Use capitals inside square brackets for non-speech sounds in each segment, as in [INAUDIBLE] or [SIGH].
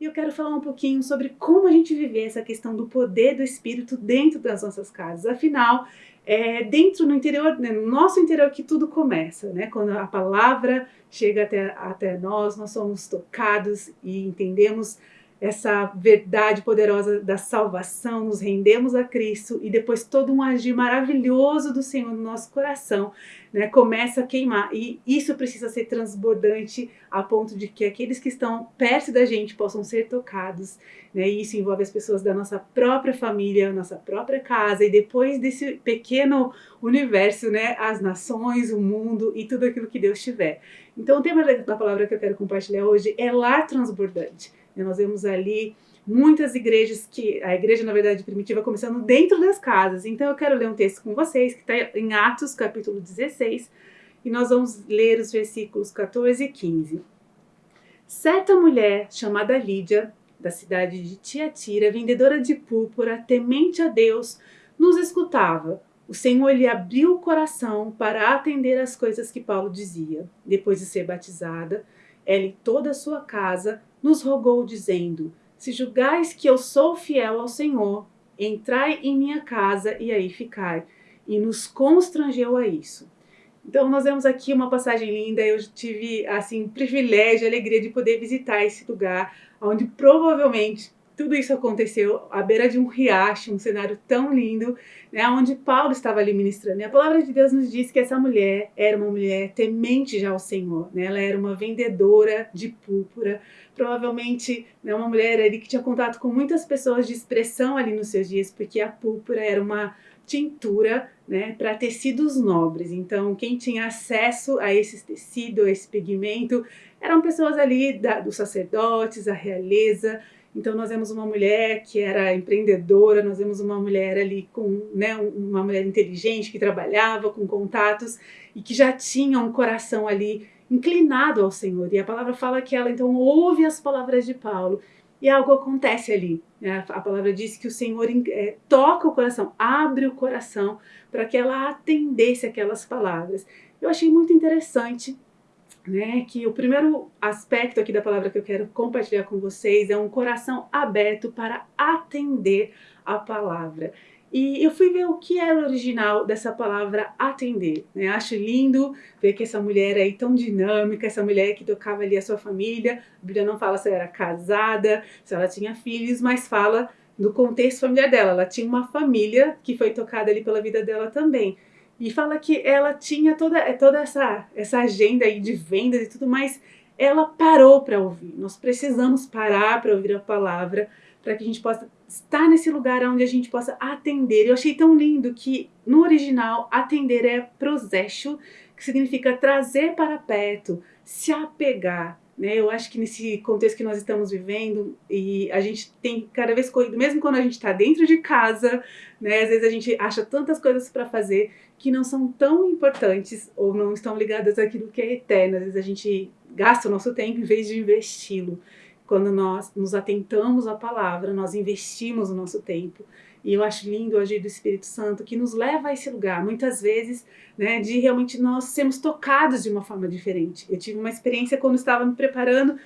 E eu quero falar um pouquinho sobre como a gente viver essa questão do poder do Espírito dentro das nossas casas. Afinal, é dentro no interior, né, no nosso interior que tudo começa, né? Quando a palavra chega até, até nós, nós somos tocados e entendemos essa verdade poderosa da salvação, nos rendemos a Cristo e depois todo um agir maravilhoso do Senhor no nosso coração né, começa a queimar. E isso precisa ser transbordante a ponto de que aqueles que estão perto da gente possam ser tocados. Né, e isso envolve as pessoas da nossa própria família, nossa própria casa e depois desse pequeno universo, né, as nações, o mundo e tudo aquilo que Deus tiver. Então o tema da palavra que eu quero compartilhar hoje é lar transbordante. Nós vemos ali muitas igrejas que a igreja na verdade primitiva começando dentro das casas. Então eu quero ler um texto com vocês que está em Atos capítulo 16 e nós vamos ler os versículos 14 e 15. Certa mulher chamada Lídia, da cidade de Tiatira, vendedora de púrpura, temente a Deus, nos escutava. O Senhor lhe abriu o coração para atender às coisas que Paulo dizia. Depois de ser batizada, ela e toda a sua casa nos rogou, dizendo: Se julgais que eu sou fiel ao Senhor, entrai em minha casa e aí ficai. E nos constrangeu a isso. Então nós vemos aqui uma passagem linda, eu tive assim privilégio, alegria de poder visitar esse lugar, onde provavelmente tudo isso aconteceu à beira de um riacho, um cenário tão lindo, né, onde Paulo estava ali ministrando. E a palavra de Deus nos diz que essa mulher era uma mulher temente já ao Senhor, né, ela era uma vendedora de púrpura, provavelmente né, uma mulher ali que tinha contato com muitas pessoas de expressão ali nos seus dias, porque a púrpura era uma tintura né, para tecidos nobres. Então, quem tinha acesso a esse tecido, a esse pigmento, eram pessoas ali da, dos sacerdotes, a realeza, então nós vemos uma mulher que era empreendedora, nós vemos uma mulher ali com, né, uma mulher inteligente que trabalhava com contatos e que já tinha um coração ali inclinado ao Senhor. E a palavra fala que ela então ouve as palavras de Paulo e algo acontece ali. Né? A palavra diz que o Senhor é, toca o coração, abre o coração para que ela atendesse aquelas palavras. Eu achei muito interessante né, que o primeiro aspecto aqui da palavra que eu quero compartilhar com vocês é um coração aberto para atender a palavra. E eu fui ver o que era o original dessa palavra atender. Né? Acho lindo ver que essa mulher aí tão dinâmica, essa mulher que tocava ali a sua família. A Bíblia não fala se ela era casada, se ela tinha filhos, mas fala do contexto familiar dela. Ela tinha uma família que foi tocada ali pela vida dela também. E fala que ela tinha toda, é, toda essa, essa agenda aí de vendas e tudo mais, ela parou para ouvir. Nós precisamos parar para ouvir a palavra, para que a gente possa estar nesse lugar onde a gente possa atender. Eu achei tão lindo que no original atender é prosexo, que significa trazer para perto, se apegar. Né? Eu acho que nesse contexto que nós estamos vivendo, e a gente tem cada vez corrido, mesmo quando a gente está dentro de casa, né? às vezes a gente acha tantas coisas para fazer que não são tão importantes ou não estão ligadas àquilo que é eterno. Às vezes a gente gasta o nosso tempo em vez de investi-lo. Quando nós nos atentamos à palavra, nós investimos o nosso tempo. E eu acho lindo o agir do Espírito Santo que nos leva a esse lugar, muitas vezes, né, de realmente nós sermos tocados de uma forma diferente. Eu tive uma experiência quando estava me preparando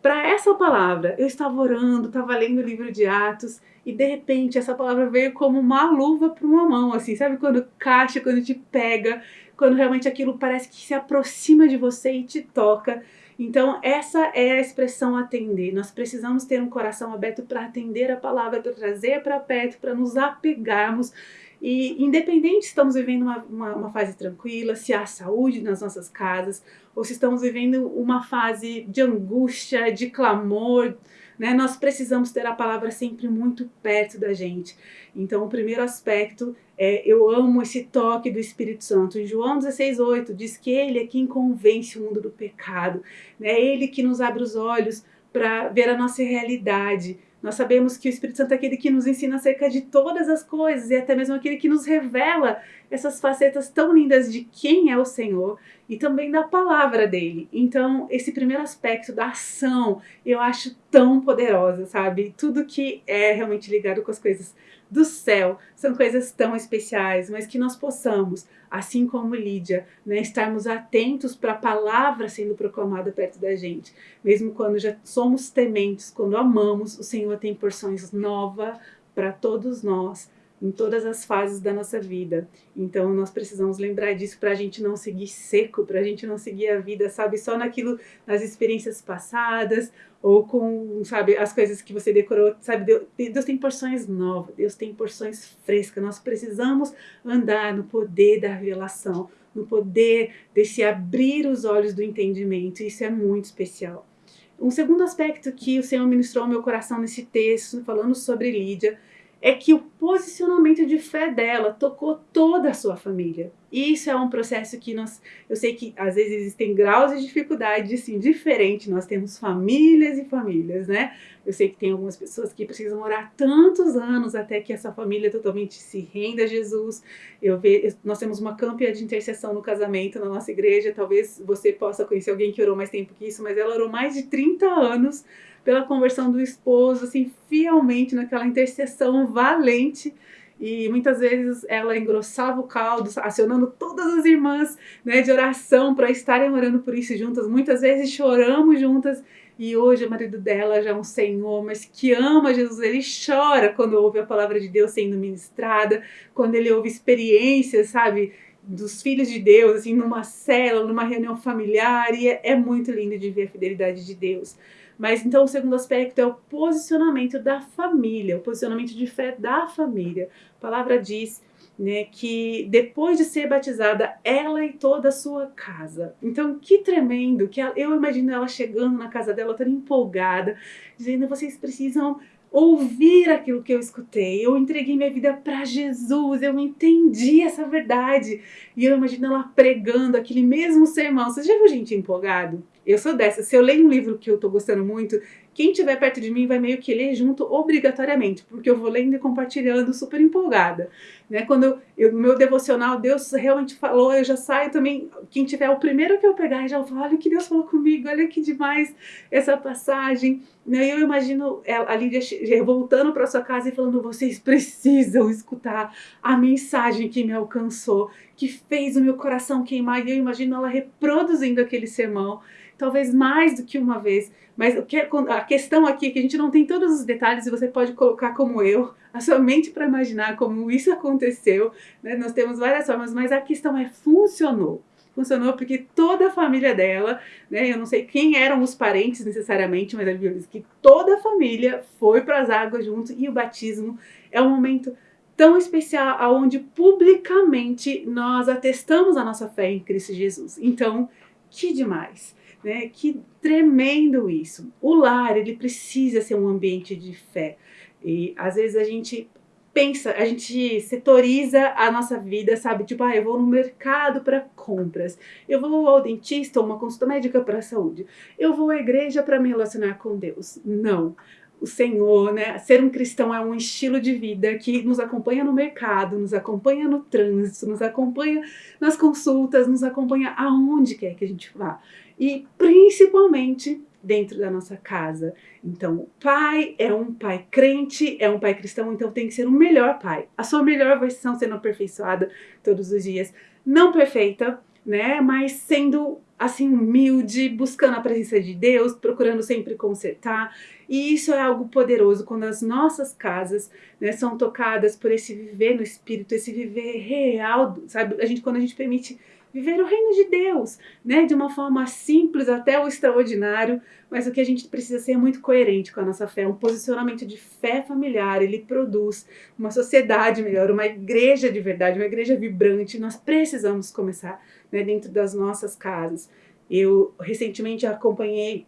para essa palavra. Eu estava orando, estava lendo o livro de Atos e de repente essa palavra veio como uma luva para uma mão, assim, sabe quando caixa, quando te pega, quando realmente aquilo parece que se aproxima de você e te toca. Então, essa é a expressão atender. Nós precisamos ter um coração aberto para atender a palavra, para trazer para perto, para nos apegarmos. E independente se estamos vivendo uma, uma, uma, fase tranquila, se há saúde nas nossas casas, ou se estamos vivendo uma fase de angústia, de clamor, né? Nós precisamos ter a palavra sempre muito perto da gente. Então, o primeiro aspecto é, eu amo esse toque do Espírito Santo. Em João 16,8 diz que ele é quem convence o mundo do pecado. Né? Ele que nos abre os olhos para ver a nossa realidade, nós sabemos que o Espírito Santo é aquele que nos ensina acerca de todas as coisas e até mesmo aquele que nos revela essas facetas tão lindas de quem é o Senhor e também da palavra dele. Então, esse primeiro aspecto da ação, eu acho tão poderosa, sabe? Tudo que é realmente ligado com as coisas do céu são coisas tão especiais, mas que nós possamos, assim como Lídia, né, estarmos atentos para a palavra sendo proclamada perto da gente. Mesmo quando já somos tementes, quando amamos, o Senhor tem porções novas para todos nós em todas as fases da nossa vida. Então nós precisamos lembrar disso para a gente não seguir seco, para a gente não seguir a vida, sabe, só naquilo, nas experiências passadas ou com, sabe, as coisas que você decorou, sabe, Deus, Deus tem porções novas, Deus tem porções frescas. Nós precisamos andar no poder da revelação, no poder desse abrir os olhos do entendimento. Isso é muito especial. Um segundo aspecto que o Senhor ministrou ao meu coração nesse texto, falando sobre Lídia, é que o posicionamento de fé dela tocou toda a sua família. E isso é um processo que nós, eu sei que às vezes existem graus de dificuldade assim, diferente, nós temos famílias e famílias, né? Eu sei que tem algumas pessoas que precisam orar tantos anos até que essa família totalmente se renda a Jesus. Eu vejo, nós temos uma campanha de intercessão no casamento na nossa igreja, talvez você possa conhecer alguém que orou mais tempo que isso, mas ela orou mais de 30 anos pela conversão do esposo, assim, fielmente naquela intercessão valente. E muitas vezes ela engrossava o caldo, acionando todas as irmãs né, de oração para estarem orando por isso juntas. Muitas vezes choramos juntas. E hoje o marido dela já é um senhor, mas que ama Jesus. Ele chora quando ouve a palavra de Deus sendo ministrada, quando ele ouve experiências, sabe, dos filhos de Deus, assim, numa célula, numa reunião familiar. E é, é muito lindo de ver a fidelidade de Deus. Mas então o segundo aspecto é o posicionamento da família, o posicionamento de fé da família. A palavra diz né, que depois de ser batizada, ela e toda a sua casa. Então, que tremendo, que ela, eu imagino ela chegando na casa dela, toda empolgada, dizendo: vocês precisam ouvir aquilo que eu escutei. Eu entreguei minha vida para Jesus, eu entendi essa verdade. E eu imagino ela pregando aquele mesmo sermão. Você já viu gente empolgado? Eu sou dessa. Se eu leio um livro que eu tô gostando muito, quem estiver perto de mim vai meio que ler junto obrigatoriamente, porque eu vou lendo e compartilhando super empolgada. Né? Quando eu, meu devocional, Deus realmente falou, eu já saio também. Quem tiver o primeiro que eu pegar, já falo, olha o que Deus falou comigo, olha que demais essa passagem. Né? Eu imagino a Lídia voltando para sua casa e falando: vocês precisam escutar a mensagem que me alcançou, que fez o meu coração queimar. E eu imagino ela reproduzindo aquele sermão talvez mais do que uma vez. Mas a questão aqui é que a gente não tem todos os detalhes e você pode colocar como eu, a sua mente para imaginar como isso aconteceu. Né? Nós temos várias formas, mas a questão é funcionou. Funcionou porque toda a família dela, né, eu não sei quem eram os parentes necessariamente, mas a Bíblia diz que toda a família foi para as águas junto e o batismo é um momento tão especial aonde publicamente nós atestamos a nossa fé em Cristo Jesus. Então, que demais! Né? Que tremendo isso. O lar, ele precisa ser um ambiente de fé. E às vezes a gente pensa, a gente setoriza a nossa vida, sabe? Tipo, ah, eu vou no mercado para compras, eu vou ao dentista, uma consulta médica para saúde, eu vou à igreja para me relacionar com Deus. Não o Senhor, né? Ser um cristão é um estilo de vida que nos acompanha no mercado, nos acompanha no trânsito, nos acompanha nas consultas, nos acompanha aonde quer que a gente vá. E principalmente dentro da nossa casa. Então, o pai é um pai crente, é um pai cristão, então tem que ser o melhor pai. A sua melhor versão sendo aperfeiçoada todos os dias. Não perfeita, né? Mas sendo assim humilde, buscando a presença de Deus, procurando sempre consertar. E isso é algo poderoso quando as nossas casas né, são tocadas por esse viver no espírito, esse viver real, sabe? A gente quando a gente permite viver o reino de Deus, né, de uma forma simples até o extraordinário, mas o que a gente precisa ser é muito coerente com a nossa fé, um posicionamento de fé familiar, ele produz uma sociedade melhor, uma igreja de verdade, uma igreja vibrante. Nós precisamos começar né, dentro das nossas casas. Eu recentemente acompanhei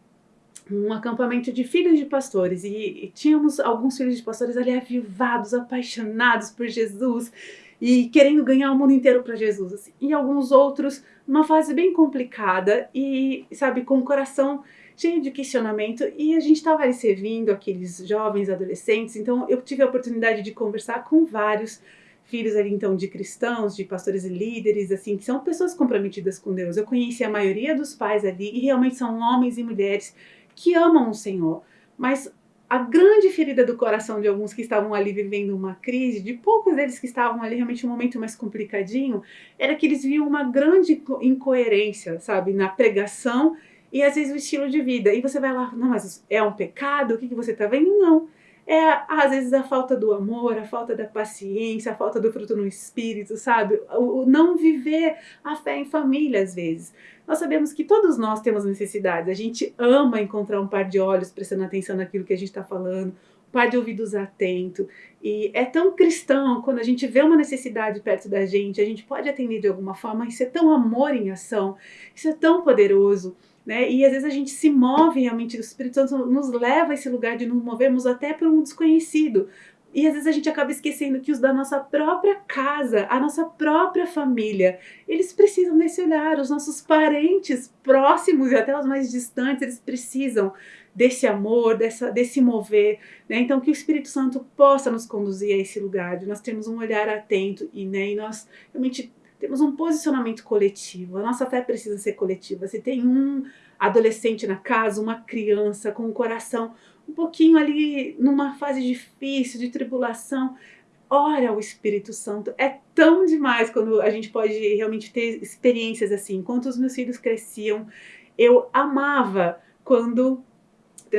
um acampamento de filhos de pastores e, e, tínhamos alguns filhos de pastores ali avivados, apaixonados por Jesus e querendo ganhar o mundo inteiro para Jesus. Assim. E alguns outros numa fase bem complicada e, sabe, com o coração cheio de questionamento. E a gente estava servindo aqueles jovens, adolescentes, então eu tive a oportunidade de conversar com vários filhos ali então de cristãos, de pastores e líderes, assim, que são pessoas comprometidas com Deus. Eu conheci a maioria dos pais ali e realmente são homens e mulheres que amam o Senhor, Mas a grande ferida do coração de alguns que estavam ali vivendo uma crise, de poucos deles que estavam ali realmente um momento mais complicadinho, era que eles viam uma grande incoerência, sabe, na pregação e às vezes o estilo de vida. E você vai lá, não, mas é um pecado? O que, que você está vendo? Não. É, às vezes, a falta do amor, a falta da paciência, a falta do fruto no espírito, sabe? O, o não viver a fé em família, às vezes. Nós sabemos que todos nós temos necessidades. A gente ama encontrar um par de olhos prestando atenção naquilo que a gente está falando, um par de ouvidos atento. E é tão cristão quando a gente vê uma necessidade perto da gente, a gente pode atender de alguma forma. Isso é tão amor em ação, isso é tão poderoso. Né? E às vezes a gente se move realmente, o Espírito Santo nos leva a esse lugar de nos movermos até por um desconhecido. E às vezes a gente acaba esquecendo que os da nossa própria casa, a nossa própria família, eles precisam desse olhar, os nossos parentes próximos e até os mais distantes, eles precisam desse amor, dessa, desse mover, né? Então que o Espírito Santo possa nos conduzir a esse lugar, de nós termos um olhar atento e, né, e nós realmente temos um posicionamento coletivo. A nossa fé precisa ser coletiva. Se tem um adolescente na casa, uma criança com o um coração um pouquinho ali numa fase difícil, de tribulação, ora o Espírito Santo. É tão demais quando a gente pode realmente ter experiências assim. Enquanto os meus filhos cresciam, eu amava quando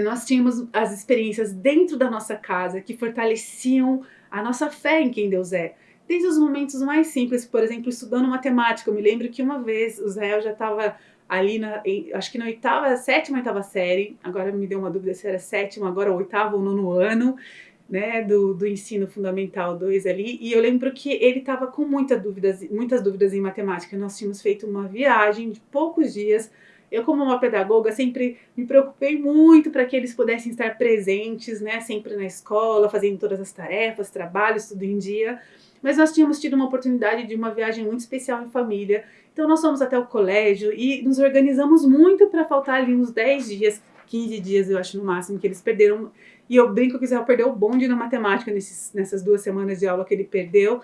nós tínhamos as experiências dentro da nossa casa que fortaleciam a nossa fé em quem Deus é desde os momentos mais simples, por exemplo, estudando matemática. Eu me lembro que uma vez o Israel já estava ali, na, acho que na oitava, sétima, oitava série, agora me deu uma dúvida se era sétima, agora oitavo ou nono ano, né, do, do ensino fundamental 2 ali, e eu lembro que ele estava com muita dúvidas, muitas dúvidas em matemática. Nós tínhamos feito uma viagem de poucos dias. Eu, como uma pedagoga, sempre me preocupei muito para que eles pudessem estar presentes, né, sempre na escola, fazendo todas as tarefas, trabalhos, tudo em dia. Mas nós tínhamos tido uma oportunidade de uma viagem muito especial em família. Então nós fomos até o colégio e nos organizamos muito para faltar ali uns 10 dias, 15 dias, eu acho no máximo, que eles perderam. E eu brinco que o Israel perdeu o bonde na matemática nesses, nessas duas semanas de aula que ele perdeu.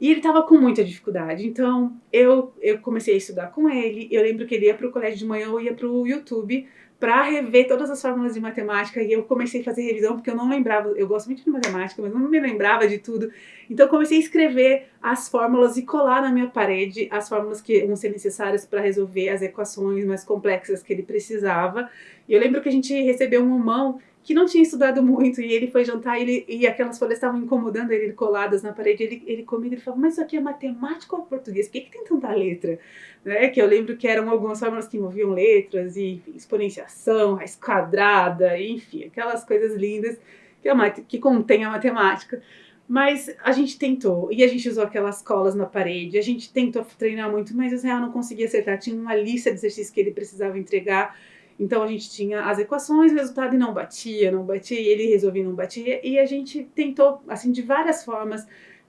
E ele estava com muita dificuldade. Então eu, eu comecei a estudar com ele. Eu lembro que ele ia para o colégio de manhã, eu ia para o YouTube para rever todas as fórmulas de matemática e eu comecei a fazer revisão porque eu não lembrava, eu gosto muito de matemática, mas não me lembrava de tudo. Então comecei a escrever as fórmulas e colar na minha parede as fórmulas que iam ser necessárias para resolver as equações mais complexas que ele precisava. E eu lembro que a gente recebeu um mão que não tinha estudado muito e ele foi jantar e, ele, e aquelas folhas estavam incomodando ele coladas na parede. Ele, ele comigo ele falou: Mas isso aqui é matemática ou português? Por que, que tem tanta letra? Né? Que eu lembro que eram algumas fórmulas que envolviam letras e enfim, exponenciação, raiz quadrada, enfim, aquelas coisas lindas que, a, que contém a matemática. Mas a gente tentou, e a gente usou aquelas colas na parede, a gente tentou treinar muito, mas o Israel não conseguia acertar. Tinha uma lista de exercícios que ele precisava entregar então a gente tinha as equações, o resultado não batia, não batia, e ele resolvia não batia, e a gente tentou, assim, de várias formas,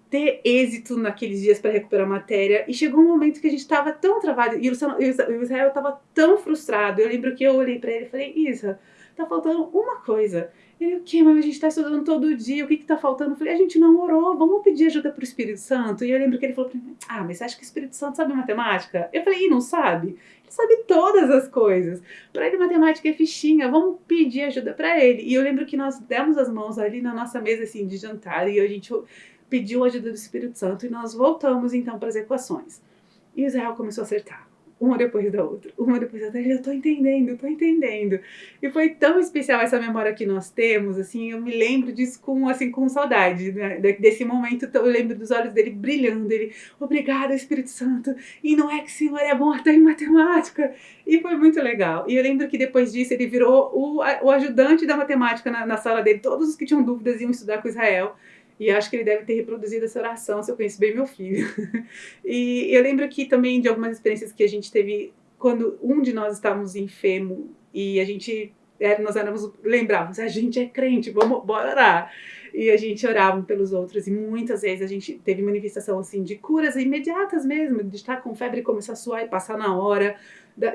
ter êxito naqueles dias para recuperar a matéria, e chegou um momento que a gente estava tão travado, e o Israel estava tão frustrado. Eu lembro que eu olhei para ele e falei: Isa, tá faltando uma coisa. Ele, o que? Mas a gente está estudando todo dia, o que está faltando? Eu falei, a gente não orou, vamos pedir ajuda para o Espírito Santo. E eu lembro que ele falou para mim, ah, mas você acha que o Espírito Santo sabe matemática? Eu falei, e não sabe? Sabe todas as coisas. Para ele, matemática é fichinha, vamos pedir ajuda para ele. E eu lembro que nós demos as mãos ali na nossa mesa assim, de jantar e a gente pediu ajuda do Espírito Santo e nós voltamos então para as equações. E Israel começou a acertar uma depois da outra, uma depois da outra, eu tô entendendo, tô entendendo. E foi tão especial essa memória que nós temos, assim, eu me lembro disso com, assim, com saudade, né? desse momento, eu lembro dos olhos dele brilhando, ele, obrigada Espírito Santo, e não é que o Senhor é bom até em matemática, e foi muito legal. E eu lembro que depois disso ele virou o, o ajudante da matemática na, na sala dele, todos os que tinham dúvidas iam estudar com Israel, e acho que ele deve ter reproduzido essa oração, se eu conheço bem meu filho. [LAUGHS] e eu lembro aqui também de algumas experiências que a gente teve quando um de nós estávamos enfermo e a gente nós éramos, lembrávamos, a gente é crente, vamos bora orar. E a gente orava pelos outros, e muitas vezes a gente teve manifestação assim de curas imediatas mesmo, de estar com febre e começar a suar e passar na hora,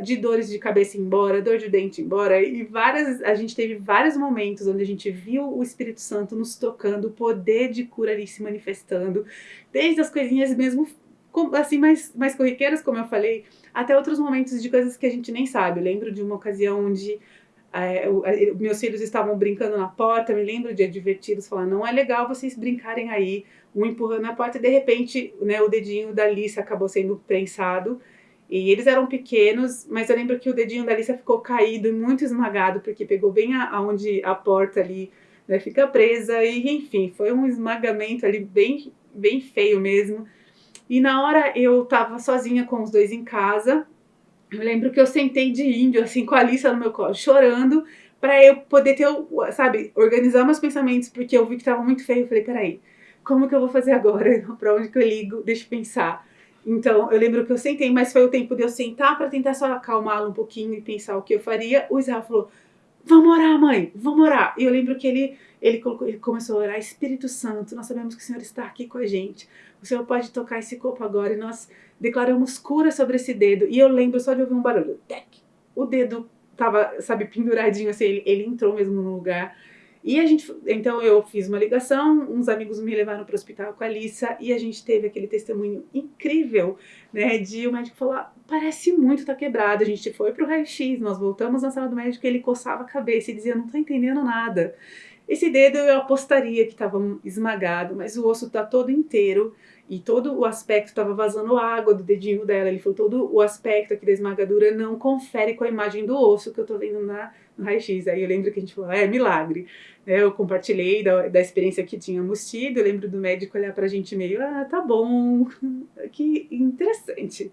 de dores de cabeça embora, dor de dente embora, e várias, a gente teve vários momentos onde a gente viu o Espírito Santo nos tocando, o poder de cura ali se manifestando, desde as coisinhas mesmo assim mais, mais corriqueiras, como eu falei, até outros momentos de coisas que a gente nem sabe. Eu lembro de uma ocasião onde é, meus filhos estavam brincando na porta, me lembro de adverti-los, falar, não é legal vocês brincarem aí, um empurrando a porta, e de repente, né, o dedinho da Alice acabou sendo prensado, e eles eram pequenos, mas eu lembro que o dedinho da Alice ficou caído e muito esmagado, porque pegou bem aonde a, porta ali né, fica presa, e enfim, foi um esmagamento ali bem, bem feio mesmo. E na hora eu tava sozinha com os dois em casa, eu lembro que eu sentei de índio, assim, com a Alice no meu colo, chorando, para eu poder ter, sabe, organizar meus pensamentos, porque eu vi que tava muito feio. Eu falei, peraí, como que eu vou fazer agora? [LAUGHS] Para onde que eu ligo? Deixa eu pensar. Então, eu lembro que eu sentei, mas foi o tempo de eu sentar para tentar só acalmá-lo um pouquinho e pensar o que eu faria. O Israel falou: Vamos orar, mãe, vamos orar. E eu lembro que ele, ele, colocou, ele começou a orar: Espírito Santo, nós sabemos que o Senhor está aqui com a gente. O Senhor pode tocar esse corpo agora. E nós declaramos cura sobre esse dedo. E eu lembro só de ouvir um barulho: Tec. O dedo tava, sabe, penduradinho assim, ele, ele entrou mesmo no lugar. E a gente, então eu fiz uma ligação, uns amigos me levaram para o hospital com a Alissa e a gente teve aquele testemunho incrível, né, de o médico falar, parece muito tá quebrado. A gente foi para o raio-x, nós voltamos na sala do médico, ele coçava a cabeça e dizia, não tô entendendo nada. Esse dedo eu apostaria que estava esmagado, mas o osso tá todo inteiro e todo o aspecto estava vazando água do dedinho dela. Ele falou: todo o aspecto aqui da esmagadura não confere com a imagem do osso que eu tô vendo na, no raio-x. Aí eu lembro que a gente falou: é milagre. Né, eu compartilhei da, da experiência que tínhamos tido. Eu lembro do médico olhar pra gente meio: ah, tá bom, [LAUGHS] que interessante.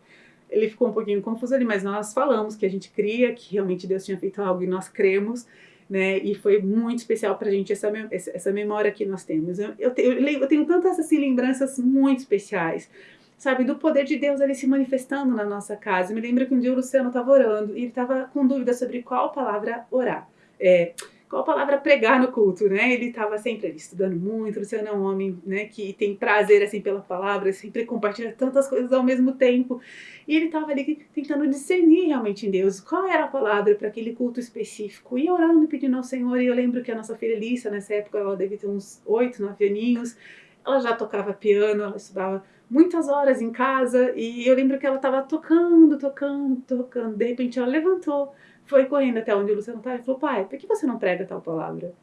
Ele ficou um pouquinho confuso ali, mas nós falamos que a gente cria, que realmente Deus tinha feito algo e nós cremos né? E foi muito especial para a gente essa, essa memória que nós temos. Eu, eu, eu tenho tantas assim, lembranças muito especiais, sabe, do poder de Deus ali se manifestando na nossa casa. Eu me lembro que um dia o Luciano estava orando e ele estava com dúvida sobre qual palavra orar. É, qual palavra pregar no culto, né? Ele estava sempre ali estudando muito, Luciano é um homem, né, que tem prazer assim pela palavra, sempre compartilha tantas coisas ao mesmo tempo. E ele estava ali tentando discernir realmente em Deus qual era a palavra para aquele culto específico. E orando e pedindo ao Senhor. E eu lembro que a nossa filha Lissa, nessa época, ela devia ter uns oito, nove aninhos. Ela já tocava piano, ela estudava muitas horas em casa. E eu lembro que ela estava tocando, tocando, tocando. De repente ela levantou, foi correndo até onde o Luciano estava e falou: Pai, por que você não prega tal palavra?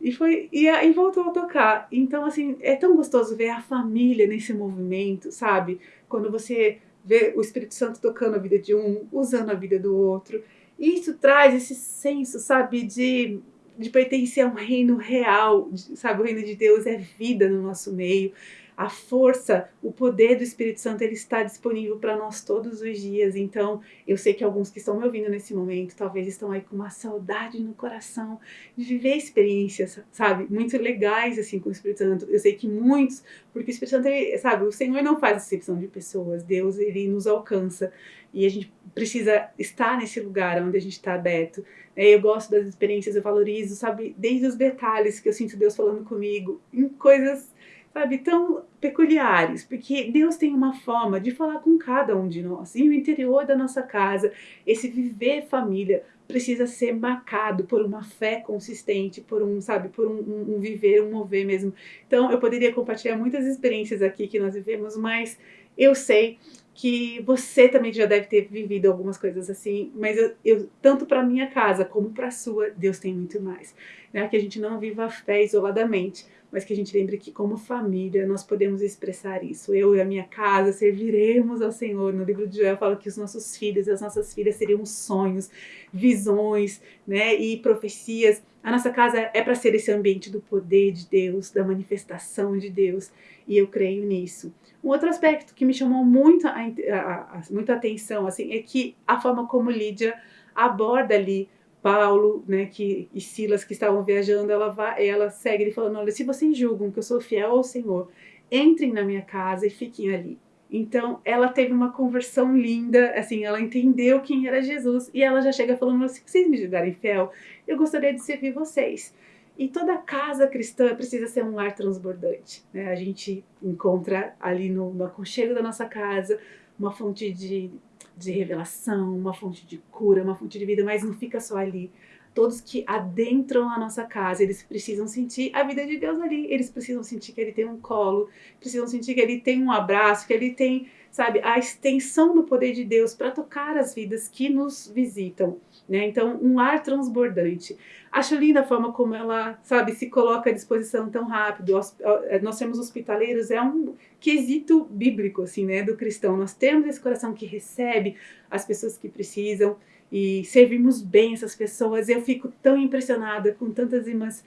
E foi e aí voltou a tocar. Então assim, é tão gostoso ver a família nesse movimento, sabe? Quando você ver o Espírito Santo tocando a vida de um, usando a vida do outro. E isso traz esse senso, sabe, de, de pertencer a um reino real, sabe? O reino de Deus é vida no nosso meio a força, o poder do Espírito Santo, ele está disponível para nós todos os dias. Então, eu sei que alguns que estão me ouvindo nesse momento, talvez estão aí com uma saudade no coração de viver experiências, sabe, muito legais assim com o Espírito Santo. Eu sei que muitos, porque o Espírito Santo, ele, sabe, o Senhor não faz exceção de pessoas, Deus, ele nos alcança e a gente precisa estar nesse lugar onde a gente está aberto. É, eu gosto das experiências, eu valorizo, sabe, desde os detalhes que eu sinto Deus falando comigo, em coisas sabe, tão peculiares, porque Deus tem uma forma de falar com cada um de nós. E o interior da nossa casa, esse viver família, precisa ser marcado por uma fé consistente, por um, sabe, por um, um, um, viver, um mover mesmo. Então, eu poderia compartilhar muitas experiências aqui que nós vivemos, mas eu sei que você também já deve ter vivido algumas coisas assim, mas eu, eu tanto para minha casa como para a sua, Deus tem muito mais. Né? Que a gente não viva a fé isoladamente, mas que a gente lembre que como família nós podemos expressar isso. Eu e a minha casa serviremos ao Senhor. No livro de Joel fala que os nossos filhos e as nossas filhas seriam sonhos, visões, né, e profecias. A nossa casa é para ser esse ambiente do poder de Deus, da manifestação de Deus, e eu creio nisso. Um outro aspecto que me chamou muito a, a, a, muita atenção assim é que a forma como Lídia aborda ali Paulo, né, que, e Silas que estavam viajando, ela vai, ela segue ele falando, olha, se vocês julgam que eu sou fiel ao Senhor, entrem na minha casa e fiquem ali. Então, ela teve uma conversão linda, assim, ela entendeu quem era Jesus e ela já chega falando, se vocês me julgarem fiel, eu gostaria de servir vocês. E toda casa cristã precisa ser um lar transbordante. Né? A gente encontra ali no, no aconchego da nossa casa uma fonte de de revelação, uma fonte de cura, uma fonte de vida, mas não fica só ali. Todos que adentram a nossa casa, eles precisam sentir a vida de Deus ali. Eles precisam sentir que Ele tem um colo, precisam sentir que Ele tem um abraço, que Ele tem, sabe, a extensão do poder de Deus para tocar as vidas que nos visitam. Né? Então, um ar transbordante. Acho linda a forma como ela, sabe, se coloca à disposição tão rápido. Eh, nós temos hospitaleiros, é um quesito bíblico, assim, né, do cristão. Nós temos esse coração que recebe as pessoas que precisam e servimos bem essas pessoas. Eu fico tão impressionada com tantas irmãs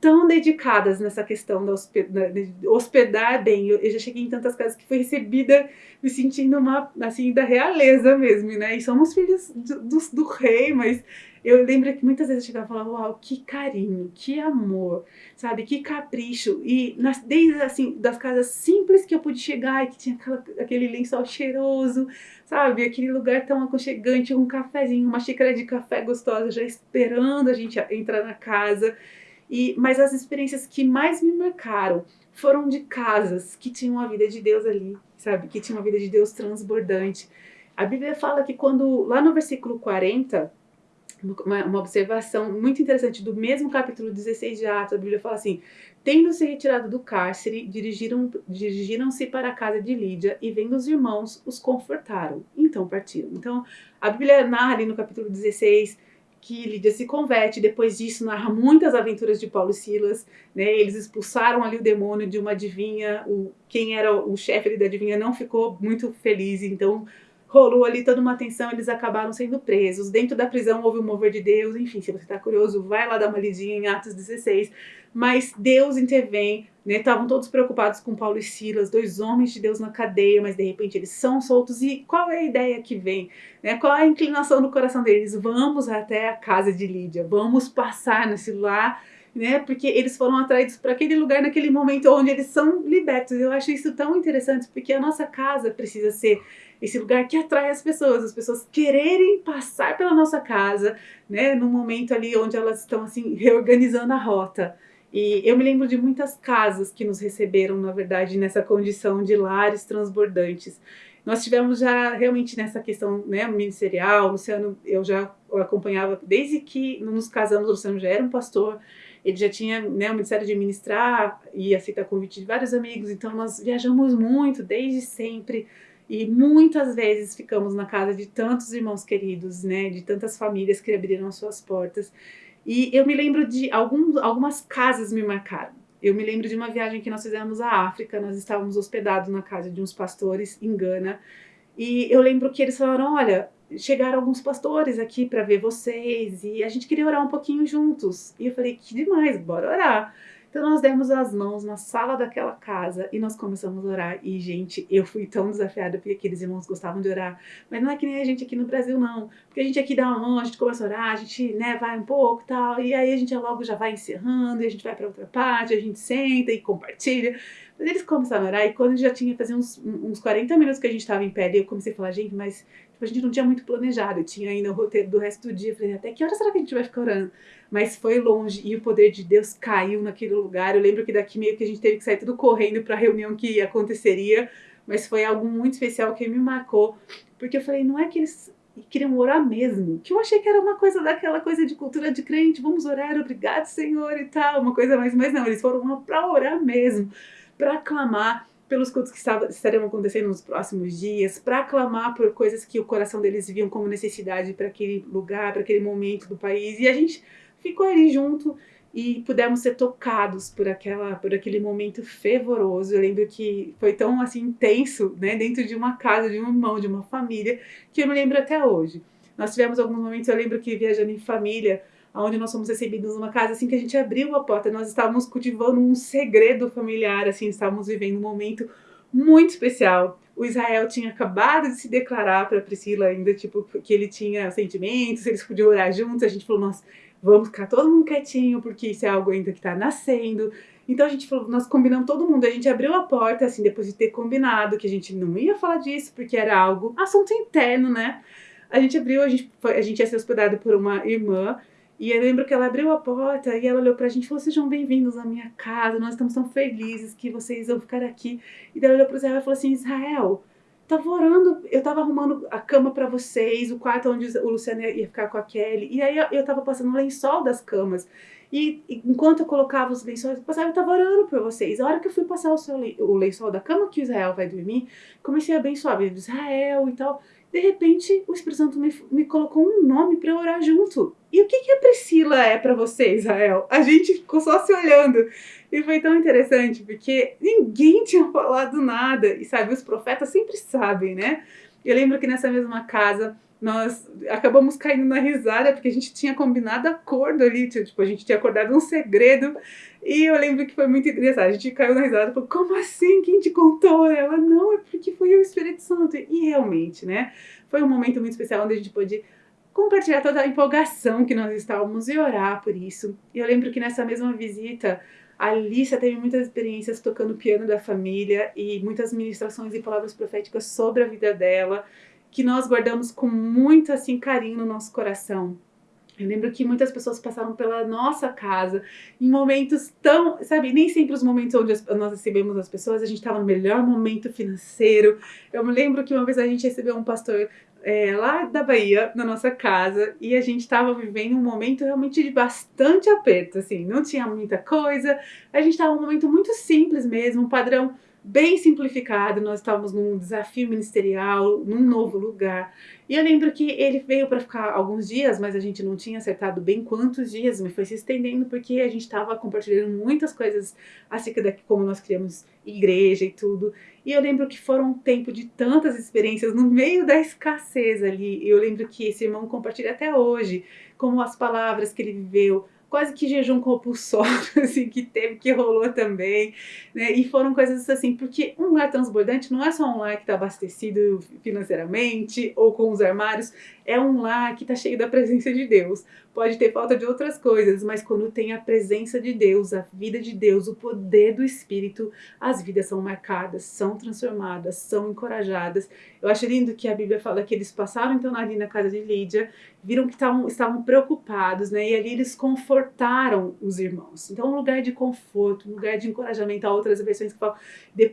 tão dedicadas nessa questão da hospedar, bem. Eu, eu, já cheguei em tantas casas que fui recebida me sentindo uma, assim, da realeza mesmo, né? E somos filhos do, do, do rei, mas eu lembro que muitas vezes eu chegava e falava, uau, que carinho, que amor, sabe? Que capricho. E nas, desde, assim, das casas simples que eu pude chegar e que tinha aquela, aquele lençol cheiroso, sabe? Aquele lugar tão aconchegante, um cafezinho, uma xícara de café gostosa já esperando a gente entrar na casa. E, mas as experiências que mais me marcaram foram de casas que tinham a vida de Deus ali, sabe? Que tinham a vida de Deus transbordante. A Bíblia fala que quando, lá no versículo 40, uma, uma, observação muito interessante do mesmo capítulo 16 de Atos, a Bíblia fala assim: Tendo-se retirado do cárcere, dirigiram, dirigiram-se para a casa de Lídia e, vendo os irmãos, os confortaram. Então partiram. Então, a Bíblia narra ali no capítulo 16 que Lídia se converte, depois disso narra muitas aventuras de Paulo e Silas, né? Eles expulsaram ali o demônio de uma adivinha, o quem era o chefe da adivinha não ficou muito feliz, então rolou ali toda uma tensão, eles acabaram sendo presos. Dentro da prisão houve um mover de Deus, enfim, se você está curioso, vai lá dar uma lidinha em Atos 16. Mas Deus intervém, né? Estavam todos preocupados com Paulo e Silas, dois homens de Deus na cadeia, mas de repente eles são soltos. E qual é a ideia que vem? Né? Qual é a inclinação do coração deles? Vamos até a casa de Lídia, vamos passar nesse lar né? Porque eles foram atraídos para aquele lugar naquele momento onde eles são libertos. Eu acho isso tão interessante porque a nossa casa precisa ser esse lugar que atrai as pessoas, as pessoas quererem passar pela nossa casa, né, no momento ali onde elas estão assim reorganizando a rota. E eu me lembro de muitas casas que nos receberam, na verdade, nessa condição de lares transbordantes. Nós tivemos já realmente nessa questão né, ministerial, Luciano, eu já acompanhava desde que nos casamos, o Luciano já era um pastor, ele já tinha né, o ministério de ministrar e aceitar convite de vários amigos, então nós viajamos muito desde sempre e muitas vezes ficamos na casa de tantos irmãos queridos, né, de tantas famílias que abriram suas portas. E eu me lembro de alguns, algumas casas me marcaram. Eu me lembro de uma viagem que nós fizemos à África, nós estávamos hospedados na casa de uns pastores em Gana. E eu lembro que eles falaram: olha, chegaram alguns pastores aqui para ver vocês e a gente queria orar um pouquinho juntos. E eu falei: que demais, bora orar. Então nós demos as mãos na sala daquela casa e nós começamos a orar. E, gente, eu fui tão desafiada porque aqueles irmãos gostavam de orar. Mas não é que nem a gente aqui no Brasil, não. Porque a gente aqui dá uma mão, a gente começa a orar, a gente né, vai um pouco e tal. E aí a gente logo já vai encerrando, e a gente vai para outra parte, a gente senta e compartilha. Mas eles começaram a orar e quando já tinha, fazia uns, uns 40 minutos que a gente estava em pé, eu comecei a falar, gente, mas tipo, a gente não tinha muito planejado. Tinha ainda o roteiro do resto do dia. Eu falei, até que hora será que a gente vai ficar orando? mas foi longe e o poder de Deus caiu naquele lugar. Eu lembro que daqui meio que a gente teve que sair tudo correndo para a reunião que aconteceria, mas foi algo muito especial que me marcou, porque eu falei, não é que eles queriam orar mesmo, que eu achei que era uma coisa daquela coisa de cultura de crente, vamos orar, obrigado Senhor e tal, uma coisa mais, mas não, eles foram para orar mesmo, para clamar pelos cultos que estariam acontecendo nos próximos dias, para clamar por coisas que o coração deles viam como necessidade para aquele lugar, para aquele momento do país. E a gente ficou ali junto e pudemos ser tocados por aquela por aquele momento fervoroso. Eu lembro que foi tão assim intenso, né, dentro de uma casa, de um irmão, de uma família, que eu me lembro até hoje. Nós tivemos alguns momentos, eu lembro que viajando em família, onde nós fomos recebidos numa casa assim que a gente abriu a porta, nós estávamos cultivando um segredo familiar, assim, estávamos vivendo um momento muito especial. O Israel tinha acabado de se declarar para Priscila ainda, tipo, que ele tinha sentimentos, eles podiam orar juntos. A gente falou, nossa, vamos ficar todo mundo quietinho, porque isso é algo ainda que está nascendo. Então a gente falou, nós combinamos todo mundo, a gente abriu a porta, assim, depois de ter combinado que a gente não ia falar disso, porque era algo, assunto interno, né? A gente abriu, a gente, foi, a gente ia ser hospedado por uma irmã, e eu lembro que ela abriu a porta e ela olhou pra gente e falou: Sejam bem-vindos à minha casa, nós estamos tão felizes que vocês vão ficar aqui. E daí ela olhou pro Israel e falou assim: Israel, tava orando, eu tava arrumando a cama para vocês, o quarto onde o Luciano ia ficar com a Kelly, e aí eu tava passando o lençol das camas. E, enquanto eu colocava os lençóis, eu passava, eu estava orando por vocês. A hora que eu fui passar o, seu, o lençol da cama que o Israel vai dormir, comecei a abençoar Israel e tal. De repente, o Espírito Santo me, me colocou um nome para orar junto. E o que, que a Priscila é para você, Israel? A gente ficou só se olhando. E foi tão interessante, porque ninguém tinha falado nada. E sabe, os profetas sempre sabem, né? Eu lembro que nessa mesma casa nós acabamos caindo na risada porque a gente tinha combinado acordo ali, tipo, a gente tinha acordado um segredo e eu lembro que foi muito engraçado, a gente caiu na risada, falou, como assim, quem te contou? Ela, não, é porque foi o Espírito Santo, e realmente, né, foi um momento muito especial onde a gente pôde compartilhar toda a empolgação que nós estávamos e orar por isso, e eu lembro que nessa mesma visita, a Alicia teve muitas experiências tocando piano da família e muitas ministrações e palavras proféticas sobre a vida dela, que nós guardamos com muito assim carinho no nosso coração. Eu lembro que muitas pessoas passaram pela nossa casa em momentos tão, sabe, nem sempre os momentos onde nós recebemos as pessoas, a gente estava no melhor momento financeiro. Eu me lembro que uma vez a gente recebeu um pastor é, lá da Bahia, na nossa casa, e a gente estava vivendo um momento realmente de bastante aperto, assim, não tinha muita coisa, a gente estava num momento muito simples mesmo, um padrão bem simplificado, nós estávamos num desafio ministerial, num novo lugar. E eu lembro que ele veio para ficar alguns dias, mas a gente não tinha acertado bem quantos dias, mas foi se estendendo porque a gente estava compartilhando muitas coisas acerca de como nós criamos igreja e tudo. E eu lembro que foram um tempo de tantas experiências no meio da escassez ali. Eu lembro que esse irmão compartilha até hoje como as palavras que ele viveu, quase que jejum compulsório, [LAUGHS] assim, que teve, que rolou também, né? E foram coisas assim, porque um lar transbordante não é só um lar que está abastecido financeiramente ou com os armários, é um lar que está cheio da presença de Deus. Pode ter falta de outras coisas, mas quando tem a presença de Deus, a vida de Deus, o poder do Espírito, as vidas são marcadas, são transformadas, são encorajadas. Eu acho lindo que a Bíblia fala que eles passaram então ali na casa de Lídia, viram que tavam, estavam preocupados, né? E ali eles confortaram os irmãos. Então, um lugar de conforto, um lugar de encorajamento. Há outras versões que falam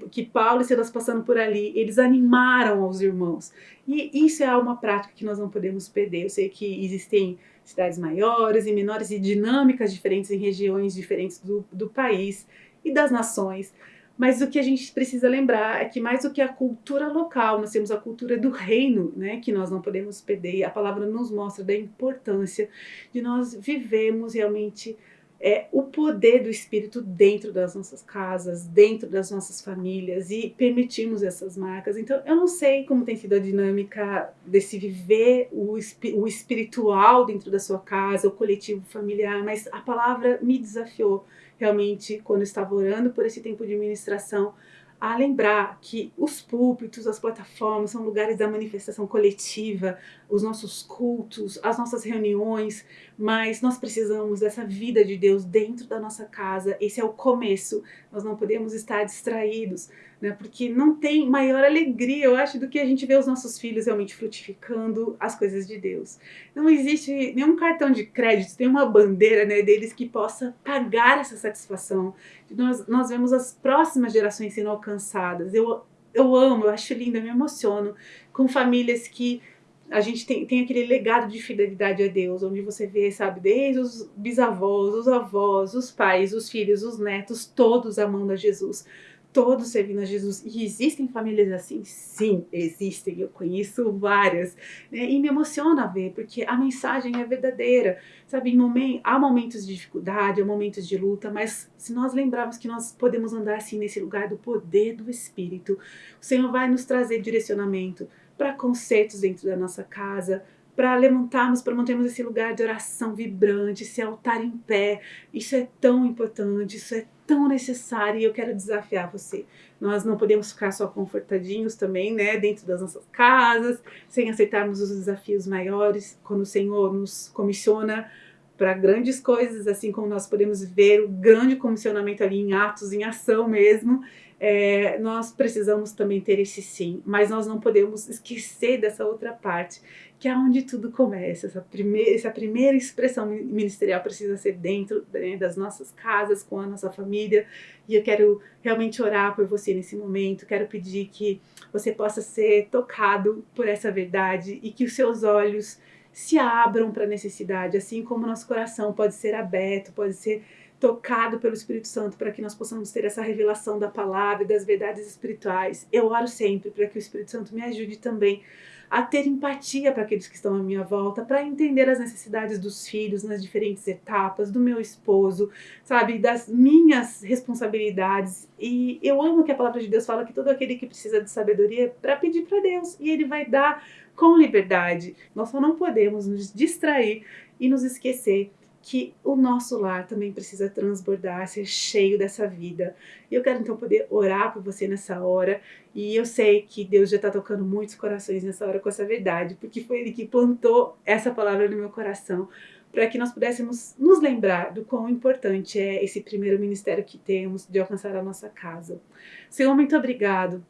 que Paulo e Silas passando por ali, eles animaram os irmãos. E isso é uma prática que nós não podemos perder. Eu sei que existem cidades maiores e menores e dinâmicas diferentes em regiões diferentes do, do país e das nações. Mas o que a gente precisa lembrar é que mais do que a cultura local, nós temos a cultura do reino, né, que nós não podemos perder. E a palavra nos mostra da importância de nós vivemos realmente é, o poder do Espírito dentro das nossas casas, dentro das nossas famílias e permitirmos essas marcas. Então, eu não sei como tem sido a dinâmica desse viver o, o espiritual dentro da sua casa, o coletivo familiar, mas a palavra me desafiou realmente quando eu estava orando por esse tempo de ministração a lembrar que os púlpitos, as plataformas são lugares da manifestação coletiva, os nossos cultos, as nossas reuniões, mas nós precisamos dessa vida de Deus dentro da nossa casa. Esse é o começo. Nós não podemos estar distraídos, né? Porque não tem maior alegria, eu acho, do que a gente ver os nossos filhos realmente frutificando as coisas de Deus. Não existe nenhum cartão de crédito, tem uma bandeira né, deles que possa pagar essa satisfação. Nós, nós vemos as próximas gerações sendo alcançadas. Eu, eu amo, eu acho lindo, eu me emociono com famílias que a gente tem, tem aquele legado de fidelidade a Deus, onde você vê, sabe, desde os bisavós, os avós, os pais, os filhos, os netos, todos amando a Jesus todos servindo a Jesus. E existem famílias assim? Sim, existem. Eu conheço várias. Né? E me emociona ver, porque a mensagem é verdadeira. Sabe, há momentos de dificuldade, há momentos de luta, mas se nós lembrarmos que nós podemos andar assim nesse lugar do poder do Espírito, o Senhor vai nos trazer direcionamento para concertos dentro da nossa casa, para levantarmos, para mantermos esse lugar de oração vibrante, esse altar em pé. Isso é tão importante, isso é tão necessário e eu quero desafiar você. Nós não podemos ficar só confortadinhos também, né, dentro das nossas casas, sem aceitarmos os desafios maiores, quando o Senhor nos comissiona para grandes coisas, assim como nós podemos ver o grande comissionamento ali em atos, em ação mesmo, é, nós precisamos também ter esse sim, mas nós não podemos esquecer dessa outra parte, que é onde tudo começa. Essa primeira, essa primeira expressão ministerial precisa ser dentro né, das nossas casas, com a nossa família. E eu quero realmente orar por você nesse momento. Quero pedir que você possa ser tocado por essa verdade e que os seus olhos se abram para a necessidade, assim como nosso coração pode ser aberto, pode ser tocado pelo Espírito Santo para que nós possamos ter essa revelação da palavra e das verdades espirituais. Eu oro sempre para que o Espírito Santo me ajude também a ter empatia para aqueles que estão à minha volta, para entender as necessidades dos filhos nas diferentes etapas, do meu esposo, sabe, das minhas responsabilidades. E eu amo que a palavra de Deus fala que todo aquele que precisa de sabedoria é para pedir para Deus e ele vai dar com liberdade. Nós só não podemos nos distrair e nos esquecer que o nosso lar também precisa transbordar, ser cheio dessa vida. E eu quero então poder orar por você nessa hora. E eu sei que Deus já está tocando muitos corações nessa hora com essa verdade, porque foi Ele que plantou essa palavra no meu coração, para que nós pudéssemos nos lembrar do quão importante é esse primeiro ministério que temos de alcançar a nossa casa. Senhor, muito obrigado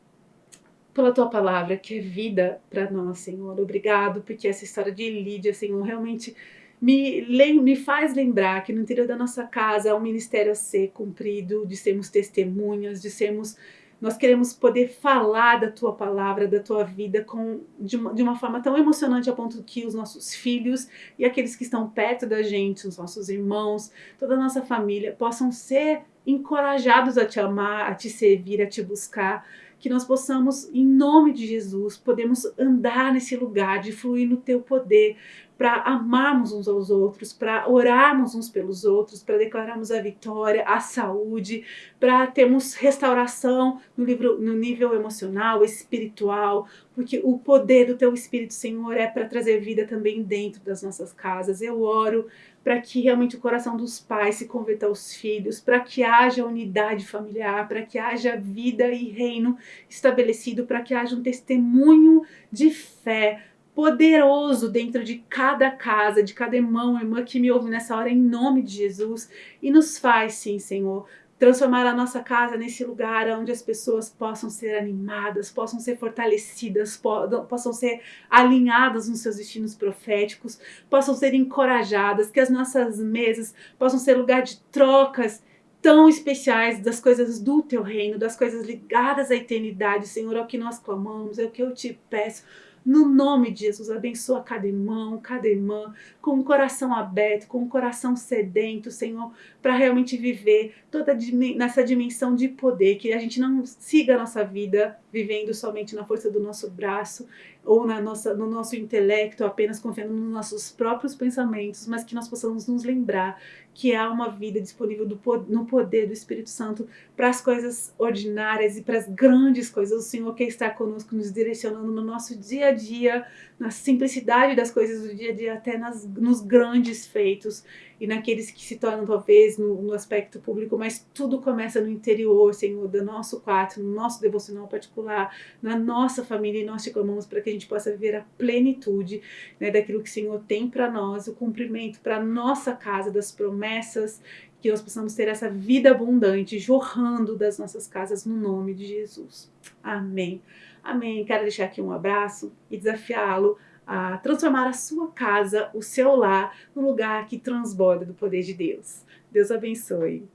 pela tua palavra, que é vida para nós, Senhor. Obrigado, porque essa história de Lídia, Senhor, realmente me, me faz lembrar que no interior da nossa casa há um ministério a ser cumprido, de sermos testemunhas, de sermos. Nós queremos poder falar da tua palavra, da tua vida, com, de, uma, de uma forma tão emocionante a ponto que os nossos filhos e aqueles que estão perto da gente, os nossos irmãos, toda a nossa família, possam ser encorajados a te amar, a te servir, a te buscar que nós possamos, em nome de Jesus, podemos andar nesse lugar de fluir no teu poder, para amarmos uns aos outros, para orarmos uns pelos outros, para declararmos a vitória, a saúde, para termos restauração no, livro, no nível emocional, espiritual, porque o poder do teu Espírito, Senhor, é para trazer vida também dentro das nossas casas. Eu oro para que realmente o coração dos pais se converta aos filhos, para que haja unidade familiar, para que haja vida e reino estabelecido, para que haja um testemunho de fé poderoso dentro de cada casa, de cada irmão, irmã que me ouve nessa hora, em nome de Jesus. E nos faz, sim, Senhor, transformar a nossa casa nesse lugar onde as pessoas possam ser animadas, possam ser fortalecidas, possam ser alinhadas nos seus destinos proféticos, possam ser encorajadas, que as nossas mesas possam ser lugar de trocas tão especiais das coisas do teu reino, das coisas ligadas à eternidade, Senhor, é o que nós clamamos, é o que eu te peço. No nome de Jesus, abençoa cada irmão, cada irmã, com o coração aberto, com o coração sedento, Senhor, para realmente viver toda nessa dimensão de poder, que a gente não siga a nossa vida vivendo somente na força do nosso braço ou na nossa, no nosso intelecto, apenas confiando nos nossos próprios pensamentos, mas que nós possamos nos lembrar que há uma vida disponível no poder do Espírito Santo para as coisas ordinárias e para as grandes coisas. O Senhor quer estar conosco, nos direcionando no nosso dia a dia, na simplicidade das coisas do dia a dia, até nas, nos grandes feitos e naqueles que se tornam talvez no, no, aspecto público, mas tudo começa no interior, Senhor, do nosso quarto, no nosso devocional particular, na nossa família, e nós te clamamos para que a gente possa viver a plenitude né, daquilo que o Senhor tem para nós, o cumprimento para nossa casa, das promessas, que nós possamos ter essa vida abundante jorrando das nossas casas no nome de Jesus. Amém. Amém. Quero deixar aqui um abraço e desafiá-lo a transformar a sua casa, o seu lar, no lugar que transborda do poder de Deus. Deus abençoe.